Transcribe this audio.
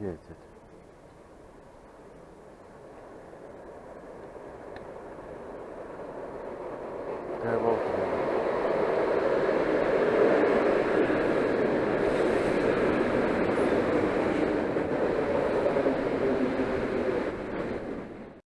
Jedźcie. Te boki.